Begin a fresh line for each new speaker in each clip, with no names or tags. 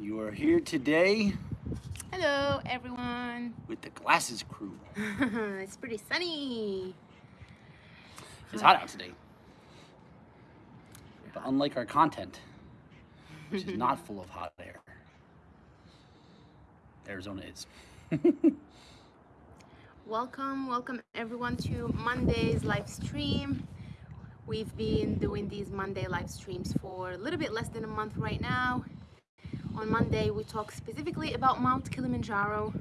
You are here today
Hello, everyone.
with the Glasses crew.
it's pretty sunny.
It's hot out today. But unlike our content, which is not full of hot air, Arizona is.
Welcome, welcome everyone to Monday's live stream. We've been doing these Monday live streams for a little bit less than a month right now. On Monday, we talk specifically about Mount Kilimanjaro,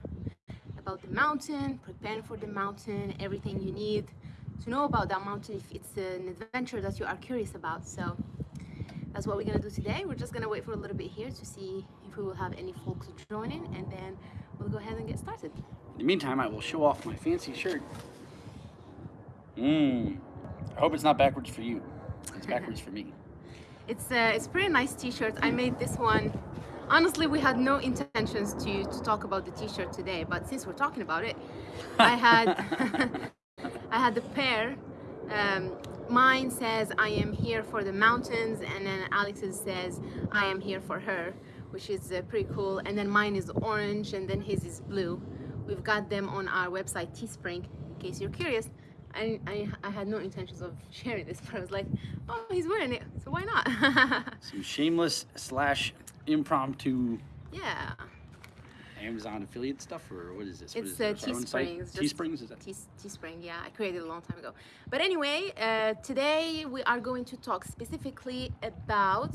about the mountain, preparing for the mountain, everything you need to know about that mountain if it's an adventure that you are curious about. So that's what we're gonna do today. We're just gonna wait for a little bit here to see if we will have any folks joining and then we'll go ahead and get started.
In the meantime, I will show off my fancy shirt. Mmm. I hope it's not backwards for you. It's backwards for me.
It's a, it's a pretty nice t-shirt. I made this one. Honestly, we had no intentions to, to talk about the t-shirt today, but since we're talking about it, I had I had the pair. Um, mine says I am here for the mountains, and then Alex's says I am here for her, which is uh, pretty cool. And then mine is orange, and then his is blue. We've got them on our website Teespring, in case you're curious. I, I, I had no intentions of sharing this, but I was like, oh, he's wearing it, so why not?
Some shameless slash impromptu
yeah,
Amazon affiliate stuff, or what is this? What
it's
is
uh,
this, our own site?
Teesprings.
Teesprings, is that?
Tees- Teespring, yeah, I created a long time ago. But anyway, uh, today we are going to talk specifically about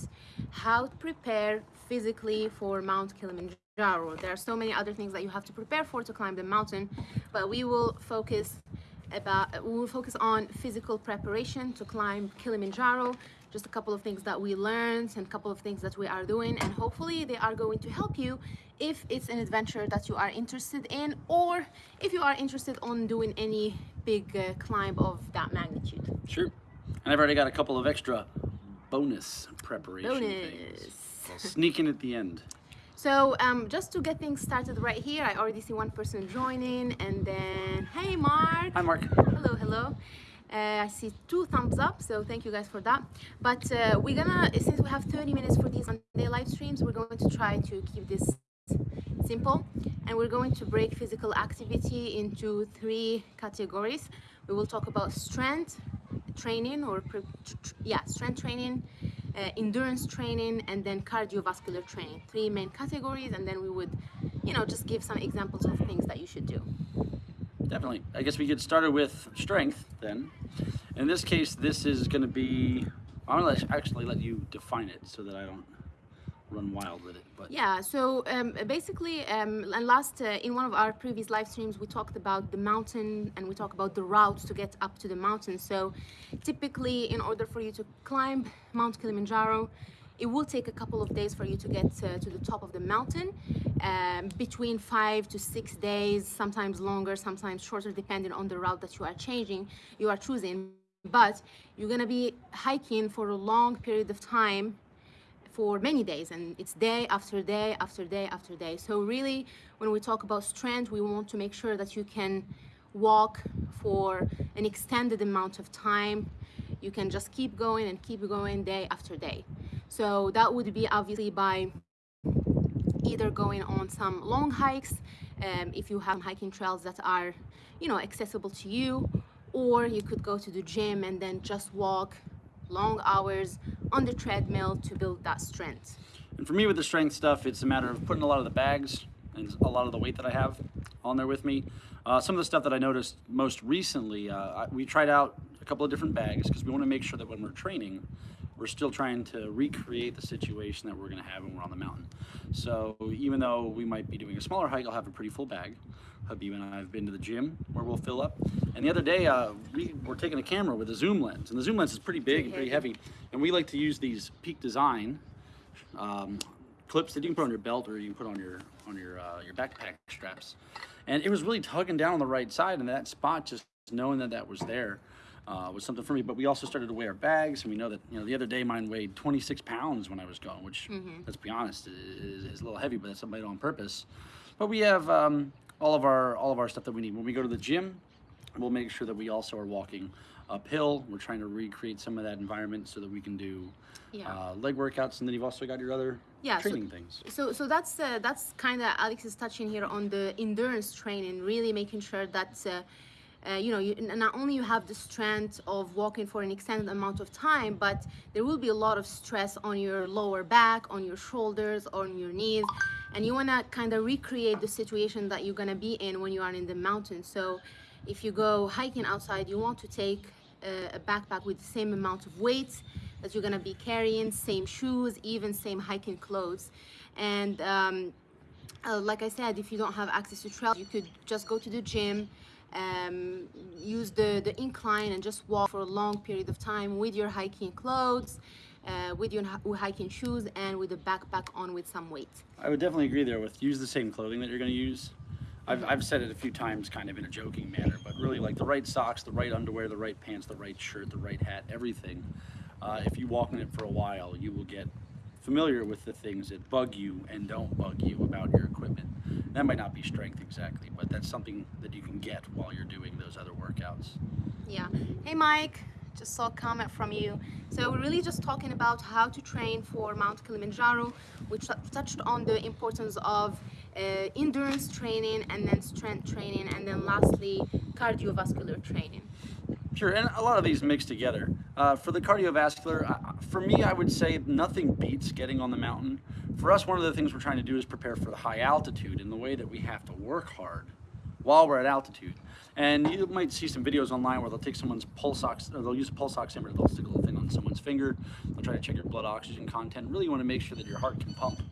how to prepare physically for Mount Kilimanjaro. There are so many other things that you have to prepare for to climb the mountain, but we will focus about we will focus on physical preparation to climb Kilimanjaro. Just a couple of things that we learned and a couple of things that we are doing, and hopefully they are going to help you if it's an adventure that you are interested in, or if you are interested on doing any big uh, climb of that magnitude.
Sure. And I've already got a couple of extra bonus preparation
Bonus.
things. I'll sneak in at the end.
So um, just to get things started right here, I already see one person joining, and then hey Mark.
Hi, Mark.
Hello, hello. Uh, I see two thumbs up, so thank you guys for that. But uh, we're gonna, since we have 30 minutes for these Monday live streams, we're going to try to keep this simple, and we're going to break physical activity into three categories. We will talk about strength training, or yeah, strength training, uh, endurance training, and then cardiovascular training. Three main categories, and then we would, you know, just give some examples of things that you should do.
Definitely. I guess we get started with strength then. In this case, this is going to be. I'm going to actually let you define it so that I don't run wild with it. But
Yeah, so um, basically, um, and last uh, in one of our previous live streams, we talked about the mountain and we talked about the route to get up to the mountain. So typically, in order for you to climb Mount Kilimanjaro, it will take a couple of days for you to get uh, to the top of the mountain, um, between five to six days, sometimes longer, sometimes shorter, depending on the route that you are changing, you are choosing. But you're gonna be hiking for a long period of time for many days and it's day after day after day after day so really when we talk about strength we want to make sure that you can walk for an extended amount of time you can just keep going and keep going day after day so that would be obviously by either going on some long hikes um, if you have hiking trails that are you know accessible to you or you could go to the gym and then just walk long hours on the treadmill to build that strength
And for me, with the strength stuff, it's a matter of putting a lot of the bags and a lot of the weight that I have on there with me. Uh, some of the stuff that I noticed most recently, uh, we tried out a couple of different bags because we want to make sure that when we're training, we're still trying to recreate the situation that we're going to have when we're on the mountain. So even though we might be doing a smaller hike, I'll have a pretty full bag. Habib and I have been to the gym where we'll fill up. And the other day, uh, we were taking a camera with a zoom lens, and the zoom lens is pretty big and pretty heavy. And we like to use these Peak Design um, clips that you can put on your belt or you can put on your on your uh, your backpack straps. And it was really tugging down on the right side, and that spot just knowing that that was there uh, was something for me. But we also started to weigh our bags, and we know that you know the other day mine weighed 26 pounds when I was going, which let's be honest is, is a little heavy, but that's made on purpose. But we have um, all of our all of our stuff that we need when we go to the gym. We'll make sure that we also are walking uphill. We're trying to recreate some of that environment so that we can do
Yeah.
uh, leg workouts, and then you've also got your other
Yeah, so-
training things.
So, so that's uh, that's kind of Alex is touching here on the endurance training, really making sure that uh, uh, you know you, not only you have the strength of walking for an extended amount of time, but there will be a lot of stress on your lower back, on your shoulders, on your knees, and you want to kind of recreate the situation that you're gonna be in when you are in the mountains. So, if you go hiking outside, you want to take uh, a backpack with the same amount of weight that you're gonna be carrying, same shoes, even same hiking clothes. And um, uh, like I said, if you don't have access to trail, you could just go to the gym, um, use the, the incline and just walk for a long period of time with your hiking clothes, uh, with your hiking shoes, and with a backpack on with some weight.
I would definitely agree there with use the same clothing that you're going to use. I've, I've said it a few times kind of in a joking manner, but really like the right socks, the right underwear, the right pants, the right shirt, the right hat, everything. Uh, if you walk in it for a while, you will get familiar with the things that bug you and don't bug you about your equipment. That might not be strength exactly, but that's something that you can get while you're doing those other workouts.
Yeah. Hey, Mike. Just saw a comment from you. So we're really just talking about how to train for Mount Kilimanjaro. We touched on the importance of uh, endurance training and then strength training, and then lastly cardiovascular training.
Sure, and a lot of these mix together. Uh, for the cardiovascular, uh, for me, I would say nothing beats getting on the mountain. For us, one of the things we're trying to do is prepare for the high altitude in the way that we have to work hard while we're at altitude. And you might see some videos online where they'll take someone's pulse ox, or they'll use a pulse oximeter, they'll stick a little thing on someone's finger, they'll try to check your blood oxygen content. Really, want to make sure that your heart can pump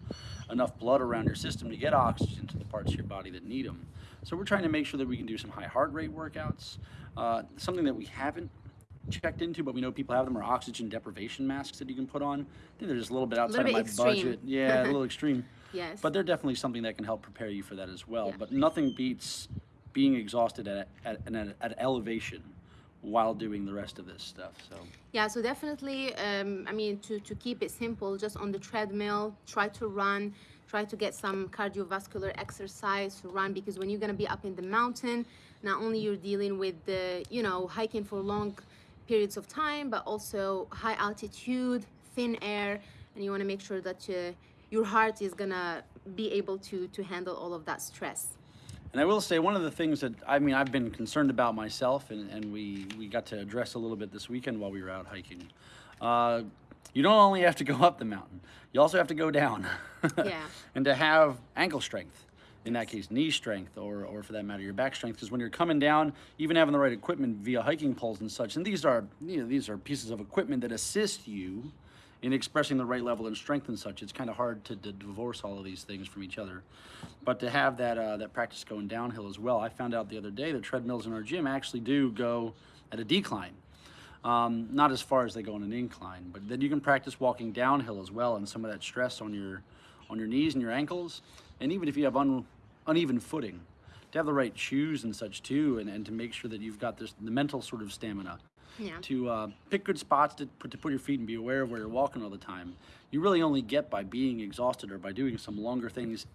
enough blood around your system to get oxygen to the parts of your body that need them. So we're trying to make sure that we can do some high heart rate workouts. Uh, something that we haven't checked into, but we know people have them are oxygen deprivation masks that you can put on. I think they're just a little bit outside
bit
of my
extreme.
budget. Yeah, a little extreme.
Yes.
But they're definitely something that can help prepare you for that as well.
Yeah.
But nothing beats being exhausted at, at, at, at elevation while doing the rest of this stuff. So
Yeah, so definitely, um, I mean, to, to keep it simple, just on the treadmill, try to run, try to get some cardiovascular exercise to run because when you're gonna be up in the mountain, not only you're dealing with the, you know, hiking for long periods of time, but also high altitude, thin air, and you wanna make sure that uh, your heart is gonna be able to, to handle all of that stress.
And I will say one of the things that I mean I've been concerned about myself, and, and we we got to address a little bit this weekend while we were out hiking. Uh, you don't only have to go up the mountain; you also have to go down.
Yeah.
and to have ankle strength, in that case, knee strength, or or for that matter, your back strength. Because when you're coming down, even having the right equipment via hiking poles and such, and these are you know these are pieces of equipment that assist you in expressing the right level and strength and such. It's kind of hard to, to divorce all of these things from each other. But to have that uh, that practice going downhill as well, I found out the other day the treadmills in our gym actually do go at a decline. Um, not as far as they go on an incline, but then you can practice walking downhill as well, and some of that stress on your on your knees and your ankles, and even if you have un, uneven footing, to have the right shoes and such too, and, and to make sure that you've got this the mental sort of stamina
Yeah.
to uh, pick good spots to put, to put your feet and be aware of where you're walking all the time. You really only get by being exhausted or by doing some longer things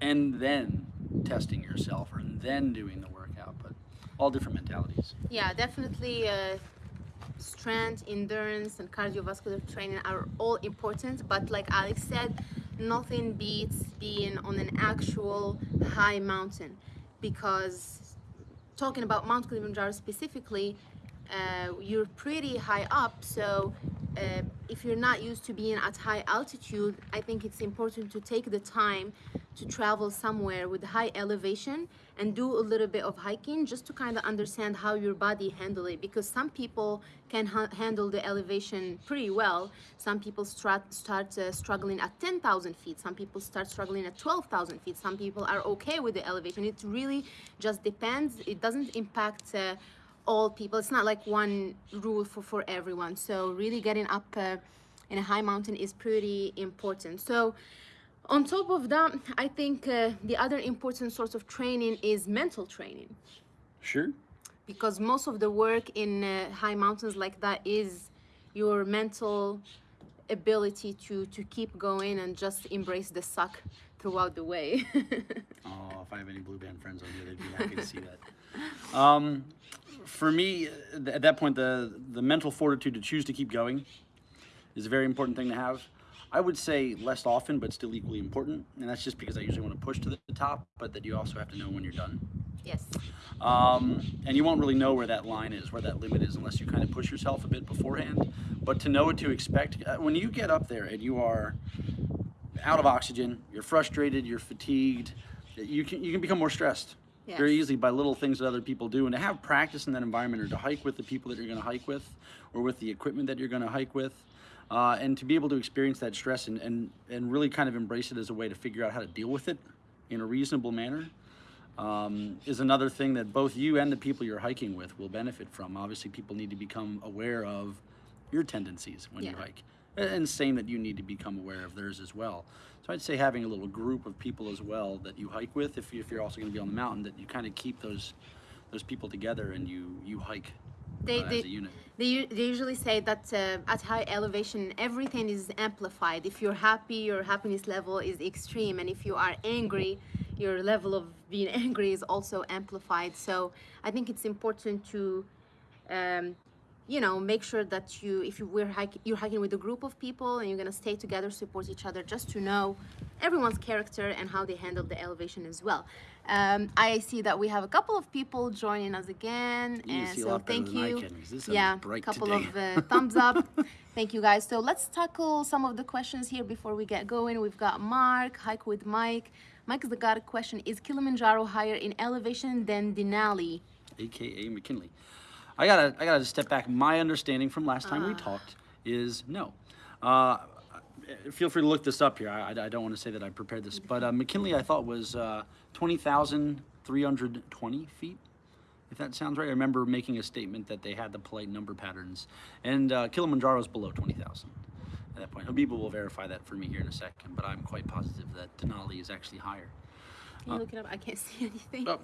and then testing yourself or then doing the workout, but all different mentalities.
Yeah, definitely. Uh, strength, endurance, and cardiovascular training are all important. But like Alex said, nothing beats being on an actual high mountain because talking about Mount Kilimanjaro specifically, uh, you're pretty high up. So uh, if you're not used to being at high altitude, I think it's important to take the time to travel somewhere with high elevation and do a little bit of hiking just to kind of understand how your body handle it because some people can ha- handle the elevation pretty well. Some people start, uh, struggling at 10,000 feet some people start struggling at 12,000 feet some people are okay with the elevation. It really just depends. It doesn't impact uh, all people. It's not like one rule for, for everyone. So really getting up uh, in a high mountain is pretty important. So on top of that i think uh, the other important source of training is mental training
Sure.
because most of the work in uh, high mountains like that is your mental ability to to keep going and just embrace the suck throughout the way
Oh, if I have any blue band friends on here, they'd be happy to see that. Um, for me, uh, at that point, the the mental fortitude to choose to keep going is a very important thing to have. I would say less often, but still equally important, and that's just because I usually want to push to the top, but that you also have to know when you're done.
Yes.
Um, and you won't really know where that line is, where that limit is, unless you kind of push yourself a bit beforehand. But to know what to expect, uh, when you get up there and you are out of oxygen, you're frustrated, you're fatigued, you can you can become more stressed
Yes.
very easily by little things that other people do. And to have practice in that environment, or to hike with the people that you're going to hike with, or with the equipment that you're going to hike with. Uh, and to be able to experience that stress and, and, and really kind of embrace it as a way to figure out how to deal with it in a reasonable manner um, is another thing that both you and the people you're hiking with will benefit from. Obviously, people need to become aware of your tendencies when you hike, and same that you need to become aware of theirs as well. So I'd say having a little group of people as well that you hike with, if, you, if you're also going to be on the mountain, that you kind of keep those those people together and you you hike
They, they,
as a unit.
They, they usually say that uh, at high elevation, everything is amplified. If you're happy, your happiness level is extreme. And if you are angry, your level of being angry is also amplified. So I think it's important to, um, you know, make sure that you, if you were hiking, you're hiking with a group of people and you're going to stay together, support each other, just to know everyone's character and how they handle the elevation as well. Um, I see that we have a couple of people joining us again,
You
and
a
so thank you. yeah,
bright
couple
today.
of uh, thumbs up. Thank you guys. So let's tackle some of the questions here before we get going. We've got Mark, hike with Mike. Mike's got a question: Is Kilimanjaro higher in elevation than Denali?
aka McKinley. I gotta I gotta step back. My understanding from last time
Ah.
we talked is no. Uh, feel free to look this up here. I, I- don't want to say that I prepared this, but uh, McKinley I thought was uh, twenty thousand three hundred twenty feet. If that sounds right, I remember making a statement that they had the polite number patterns, and uh, Kilimanjaro is below twenty thousand at that point. Habiba will verify that for me here in a second, but I'm quite positive that Denali is actually higher.
Can you look it up? I can't see anything.
Oh,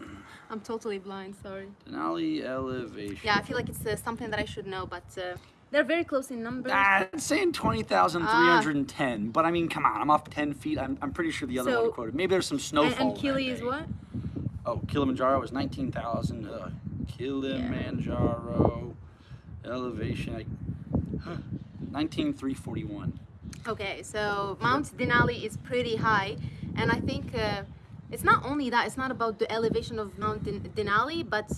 I'm totally blind. Sorry.
Denali elevation.
Yeah, I feel like it's uh, something that I should know, but uh, they're very close in numbers.
Ah, it's saying 20,310, but I mean, come on, I'm off 10 feet. I'm, I'm pretty sure the other
So-
one quoted. Maybe there's some snowfall.
and
that
Kili is what?
Oh, Kilimanjaro is 19,000. Uh, Kilimanjaro elevation, I, 19,341.
Okay, so Mount Denali is pretty high, and I think uh, it's not only that. It's not about the elevation of Mount Den- Denali, but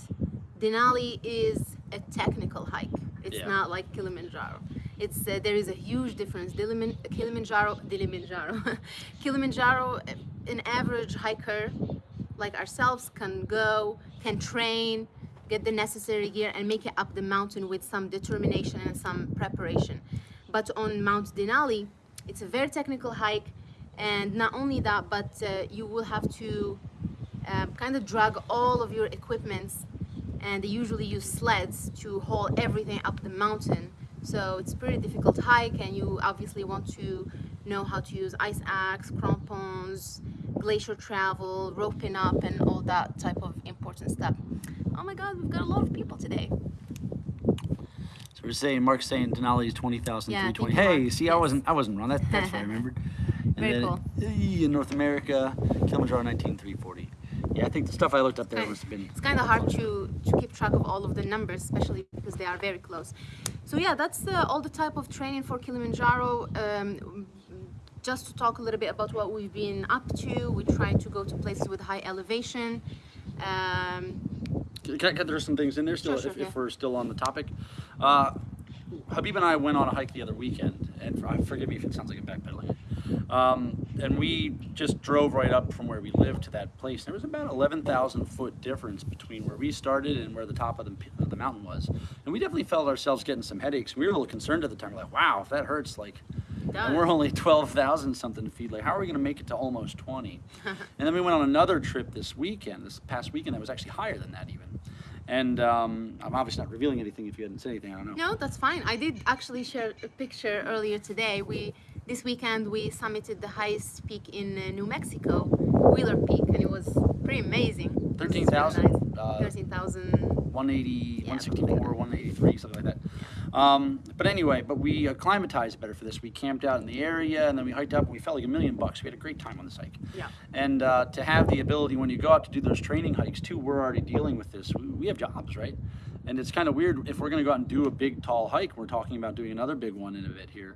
Denali is a technical hike. It's
Yeah.
not like Kilimanjaro. It's uh, there is a huge difference. Diliman- Kilimanjaro, Kilimanjaro, Kilimanjaro. An average hiker like ourselves can go, can train, get the necessary gear, and make it up the mountain with some determination and some preparation. But on Mount Denali, it's a very technical hike, and not only that, but uh, you will have to um, kind of drag all of your equipments, and they usually use sleds to haul everything up the mountain. So it's pretty difficult hike, and you obviously want to know how to use ice axe, crampons, glacier travel, roping up, and all that type of important stuff. Oh my God, we've got a lot of people today.
So we're saying, Mark's saying Denali is 20,320.
Yeah, thank you,
hey, see, I wasn't, I wasn't wrong. That, that's what I remembered. And
Very
then,
cool.
In North America, Kilimanjaro 19,340. Yeah, I think the stuff I looked up there was been.
It's kind of hard to, to keep track of all of the numbers, especially because they are very close. So yeah, that's uh, all the type of training for Kilimanjaro. Um, just to talk a little bit about what we've been up to, we try to go to places with high elevation. Um,
Can I, can I some things in there still,
Sure, sure,
if,
yeah.
if we're still on the topic? Uh, Habib and I went on a hike the other weekend, and for, forgive me if it sounds like I'm backpedaling. Um, and we just drove right up from where we lived to that place. There was about 11,000 foot difference between where we started and where the top of the, of the mountain was. And we definitely felt ourselves getting some headaches. We were a little concerned at the time. We're like, wow, if that hurts, like, and we're only 12,000 something feet. Like, how are we going to make it to almost 20? and then we went on another trip this weekend, this past weekend, that was actually higher than that even. And um, I'm obviously not revealing anything if you hadn't said anything. I don't know.
No, that's fine. I did actually share a picture earlier today. We this weekend we summited the highest peak in uh, New Mexico, Wheeler Peak, and it was pretty amazing. It was really
13,000,
nice.
uh,
13,000.
180,
Yeah,
164, 183, something like that. Um, but anyway, but we acclimatized better for this. We camped out in the area, and then we hiked up, and we felt like a million bucks. We had a great time on this hike.
Yeah.
And uh, to have the ability when you go out to do those training hikes too, we're already dealing with this. We, we have jobs, right? And it's kind of weird if we're going to go out and do a big, tall hike. We're talking about doing another big one in a bit here.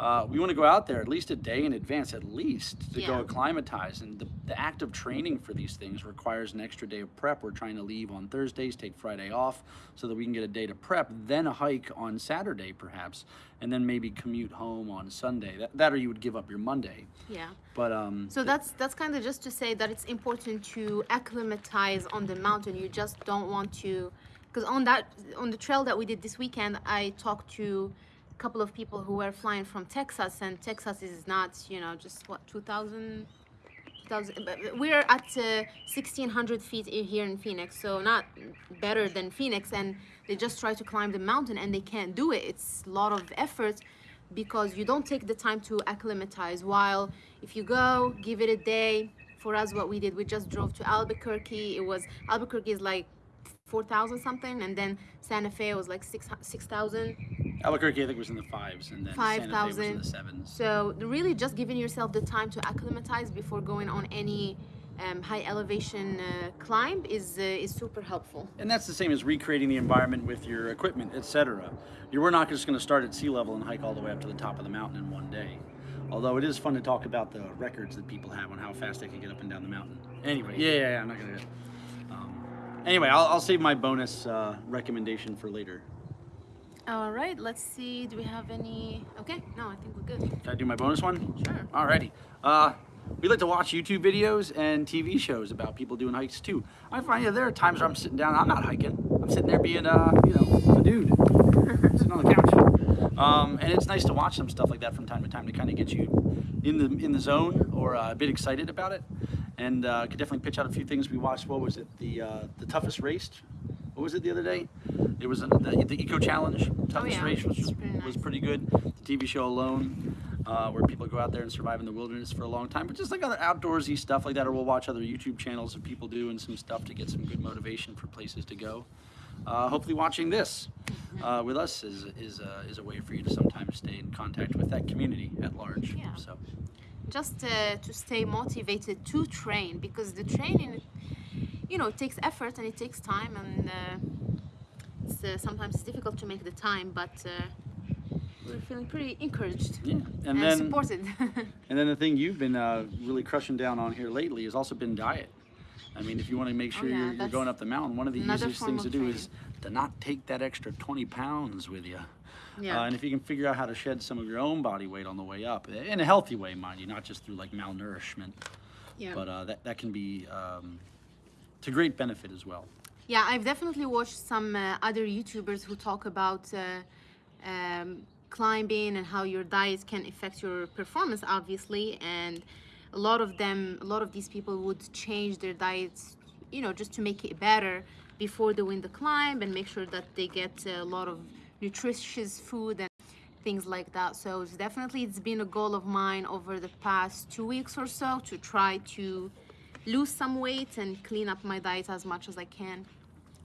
Uh, we want to go out there at least a day in advance, at least to go acclimatize. And the, the act of training for these things requires an extra day of prep. We're trying to leave on Thursdays, take Friday off, so that we can get a day to prep, then a hike on Saturday perhaps, and then maybe commute home on Sunday. That, that or you would give up your Monday.
Yeah.
But um,
So that's that's kind of just to say that it's important to acclimatize on the mountain. You just don't want to, because on that on the trail that we did this weekend, I talked to couple of people who were flying from Texas, and Texas is not you know just what 2,000. 2000 but We're at uh, 1600 feet here in Phoenix, so not better than Phoenix. And they just try to climb the mountain and they can't do it. It's a lot of effort because you don't take the time to acclimatize. While if you go, give it a day. For us, what we did, we just drove to Albuquerque. It was Albuquerque is like 4,000 something, and then Santa Fe was like 6 6,000.
Albuquerque, I think, was in the fives, and then Santa Fe was in
5,000.
the sevens.
So really, just giving yourself the time to acclimatize before going on any um, high elevation uh, climb is uh, is super helpful.
And that's the same as recreating the environment with your equipment, etc. You we're not just going to start at sea level and hike all the way up to the top of the mountain in one day. Although it is fun to talk about the records that people have on how fast they can get up and down the mountain. Anyway, yeah, yeah, yeah I'm not going to. Um, anyway, I'll, I'll save my bonus uh, recommendation for later.
All right, let's see. Do we have any? Okay, no, I think we're good.
Can I do my bonus one?
Sure.
Alrighty. Uh, we like to watch YouTube videos and TV shows about people doing hikes too. I find that there are times where I'm sitting down, I'm not hiking. I'm sitting there being, uh, you know, a dude, sitting on the couch. Um, and it's nice to watch some stuff like that from time to time to kind of get you in the in the zone or uh, a bit excited about it. And uh, could definitely pitch out a few things we watched. What was it? The uh, the toughest race. What was it the other day? It was uh, the, the Eco Challenge toughest
yeah.
race, which was
pretty
was pretty good. The TV show Alone, uh, where people go out there and survive in the wilderness for a long time, but just like other outdoorsy stuff like that, or we'll watch other YouTube channels of people doing some stuff to get some good motivation for places to go. Uh, hopefully, watching this uh, with us is is uh, is a way for you to sometimes stay in contact with that community at large.
Yeah.
So
Just uh, to stay motivated to train because the training, you know, it takes effort and it takes time, and uh, it's uh, sometimes it's difficult to make the time, but uh, we're feeling pretty encouraged
yeah, and,
and,
then
supported.
and then the thing you've been uh, really crushing down on here lately has also been diet. I mean, if you want to make
Oh,
sure
yeah,
you're, you're going up the mountain, one of the easiest things to do
training.
is to not take that extra 20 pounds with you.
yeah.
Uh, and if you can figure out how to shed some of your own body weight on the way up, in a healthy way, mind you, not just through like malnourishment,
yeah.
but uh, that, that can be um, to great benefit as well.
Yeah, I've definitely watched some uh, other YouTubers who talk about uh, um, climbing and how your diet can affect your performance, obviously. And a lot of them, a lot of these people would change their diets, you know, just to make it better before win the climb and make sure that they get a lot of nutritious food and things like that. So it's definitely it's been a goal of mine over the past two weeks or so to try to lose some weight and clean up my diet as much as I can.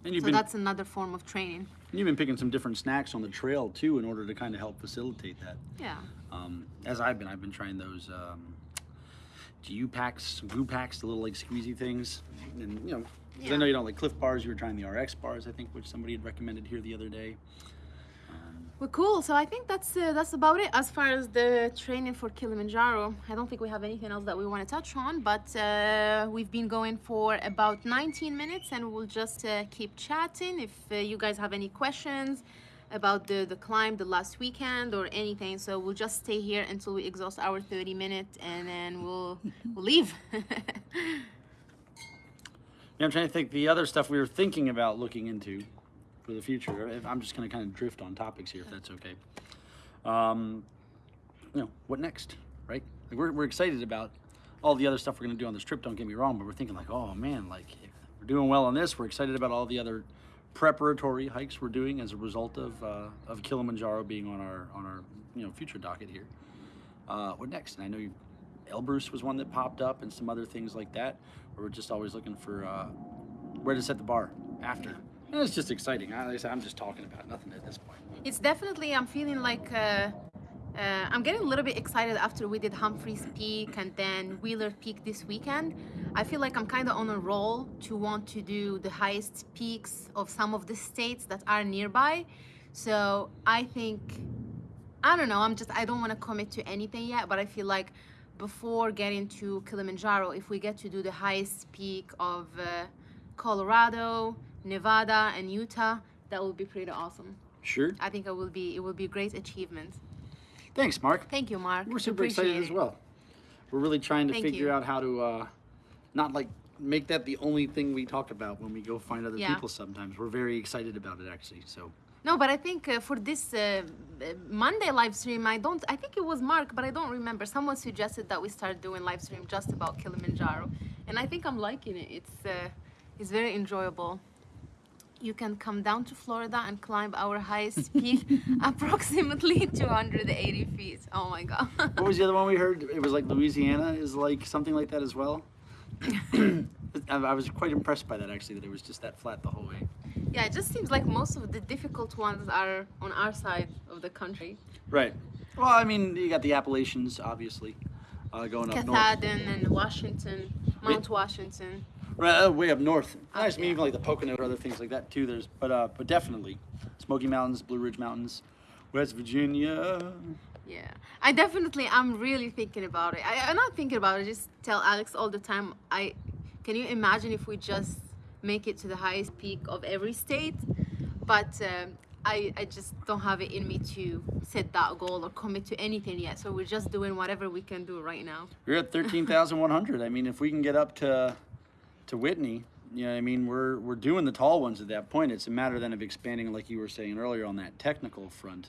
And you've
So
been
that's another form of training.
you've been picking some different snacks on the trail too, in order to kind of help facilitate that.
Yeah.
Um, as I've been, I've been trying those um, GU packs, Goo packs, the little like squeezy things, and you know, 'cause I know you don't like Clif bars. You were trying the RX bars, I think, which somebody had recommended here the other day.
Well, cool. So I think that's uh, that's about it as far as the training for Kilimanjaro. I don't think we have anything else that we want to touch on, but uh, we've been going for about 19 minutes, and we'll just uh, keep chatting. If uh, you guys have any questions about the the climb the last weekend or anything, so we'll just stay here until we exhaust our 30 minutes, and then we'll we'll leave.
Yeah, I'm trying to think the other stuff we were thinking about looking into for the future. I'm just going to kind of drift on topics here, if that's okay. Um, you know, what next, right? Like we're, we're excited about all the other stuff we're going to do on this trip. Don't get me wrong, but we're thinking like, oh man, like we're doing well on this. We're excited about all the other preparatory hikes we're doing as a result of uh, of Kilimanjaro being on our on our you know future docket here. Uh, what next? And I know Elbrus was one that popped up, and some other things like that. We're just always looking for uh, where to set the bar after. It's just exciting. I, I'm just talking about nothing at this point.
it's definitely i'm feeling like uh, Uh, I'm getting a little bit excited after we did Humphreys Peak and then Wheeler Peak this weekend. I feel like I'm kind of on a roll to want to do the highest peaks of some of the states that are nearby. So I think, I don't know, I'm just, I don't want to commit to anything yet, but I feel like before getting to Kilimanjaro, if we get to do the highest peak of uh, Colorado, Nevada, and Utah, that would be pretty awesome.
Sure.
I think it will be it will be a great achievement.
Thanks, Mark.
Thank you, Mark.
We're super
Appreciate
excited as well. We're really trying to
Thank
figure
you.
out how to uh, not like make that the only thing we talk about when we go find other
Yeah.
people. Sometimes we're very excited about it actually. So
No, but I think uh, for this uh, uh, Monday live stream, I don't. I think it was Mark, but I don't remember. Someone suggested that we start doing live stream just about Kilimanjaro, and I think I'm liking it. It's uh, it's very enjoyable. You can come down to Florida and climb our highest peak, approximately 280 feet. Oh my god!
what was the other one we heard? It was like Louisiana is like something like that as well. I I was quite impressed by that actually. That it was just that flat the whole way.
yeah, it just seems like most of the difficult ones are on our side of the country.
Right. Well, I mean, you got the Appalachians, obviously, uh, going up north.
Katahdin and Washington, Mount Washington.
Right, uh, way up north. I mean, even like the Pocono or other things like that too. There's, but uh, but definitely, Smoky Mountains, Blue Ridge Mountains, West Virginia.
Yeah, I definitely, I'm really thinking about it. I, I'm not thinking about it. I just tell Alex all the time. I can you imagine if we just make it to the highest peak of every state? But um, I, I just don't have it in me to set that goal or commit to anything yet. So we're just doing whatever we can do right now.
We're at thirteen thousand one hundred. I mean, if we can get up to to Whitney, you know, I mean, we're we're doing the tall ones at that point. It's a matter then of expanding, like you were saying earlier, on that technical front,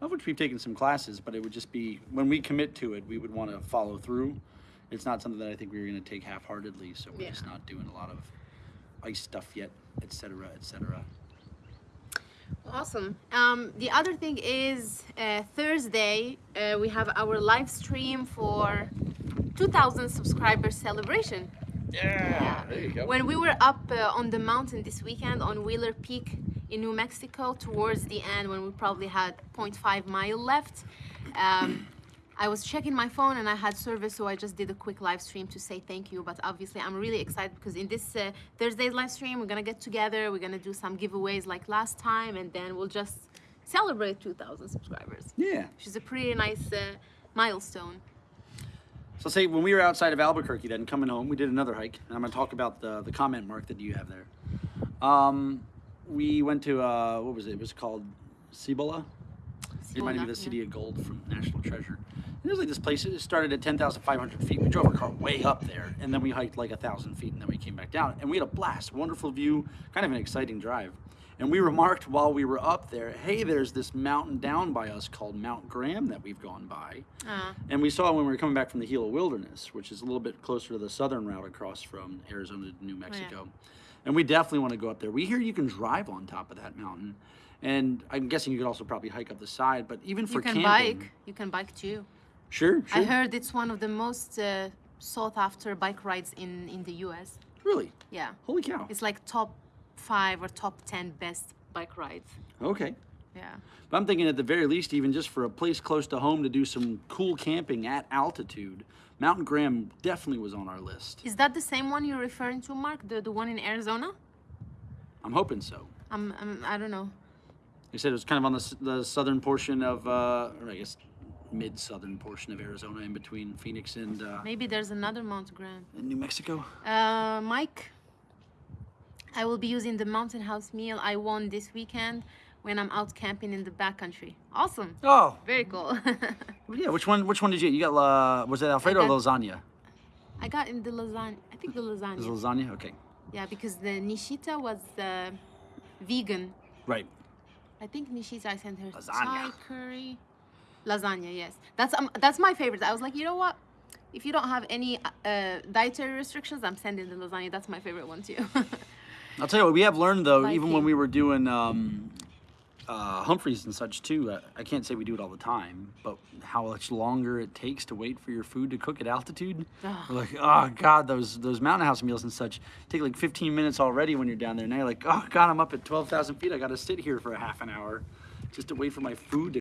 of which we've taken some classes. But it would just be when we commit to it, we would want to follow through. It's not something that I think we were going to take half-heartedly. So we're
Yeah.
just not doing a lot of ice stuff yet, et cetera, et cetera.
Awesome. Um, the other thing is uh, Thursday uh, we have our live stream for 2,000 subscribers celebration.
Yeah, there you go.
When we were up uh, on the mountain this weekend on Wheeler Peak in New Mexico, towards the end, when we probably had 0.5 mile left, um, I was checking my phone and I had service, so I just did a quick live stream to say thank you. But obviously, I'm really excited because in this uh, Thursday's live stream, we're gonna get together, we're gonna do some giveaways like last time, and then we'll just celebrate 2,000 subscribers,
yeah.
which is a pretty nice uh, milestone.
So say when we were outside of Albuquerque, then coming home, we did another hike, and I'm gonna talk about the the comment mark that you have there. Um, we went to uh, what was it? It was called Cibola. It reminded me of the
Yeah.
City of Gold from National Treasure. And it was like this place. It started at 10,500 feet. We drove our car way up there, and then we hiked like a thousand feet, and then we came back down, and we had a blast. Wonderful view, kind of an exciting drive. And we remarked while we were up there, hey, there's this mountain down by us called Mount Graham that we've gone by.
Uh,
And we saw when we were coming back from the Gila Wilderness, which is a little bit closer to the southern route across from Arizona to
Oh,
New Mexico. And we definitely want to go up there. We hear you can drive on top of that mountain. And I'm guessing you could also probably hike up the side, but even for
you can
camping.
bike. You can bike too.
Sure, sure.
I heard it's one of the most uh, sought after bike rides in, in the US.
Really?
Yeah.
Holy cow.
It's like top five or top 10 best bike rides.
Okay.
Yeah.
But I'm thinking at the very least, even just for a place close to home to do some cool camping at altitude, Mountain Graham definitely was on our list.
Is that the same one you're referring to, Mark? The, the one in Arizona?
I'm hoping so.
I'm, I'm, I don't know.
You said it was kind of on the, the southern portion of, uh, or I guess mid southern portion of Arizona, in between Phoenix and, uh,
Maybe there's another Mount Graham.
In New Mexico.
Uh, Mike, I will be using the Mountain House meal I won this weekend when I'm out camping in the backcountry. Awesome.
Oh,
Very cool.
yeah. Which one? Which one did you? get? You got uh, was it Alfredo or lasagna?
I got in the lasagna. I think the
lasagna.
lasagna.
lasagna. Okay,
Yeah, because the Nishita was uh, vegan.
right.
I think Nishita I sent her
Lasagna.
Thai curry. Lasagna, yes. That's um, that's my favorite. I was like, you know what? If you don't have any uh, dietary restrictions, I'm sending the lasagna. That's my favorite one too.
I'll tell you what we have learned though, even when we were doing um, uh, Humphreys and such too. I can't say we do it all the time, but how much longer it takes to wait for your food to cook at altitude. We're like, oh god, those those mountain house meals and such take like 15 minutes already when you're down there. Now you're like, oh god, I'm up at 12,000 feet. I got to sit here for a half an hour just to wait for my food to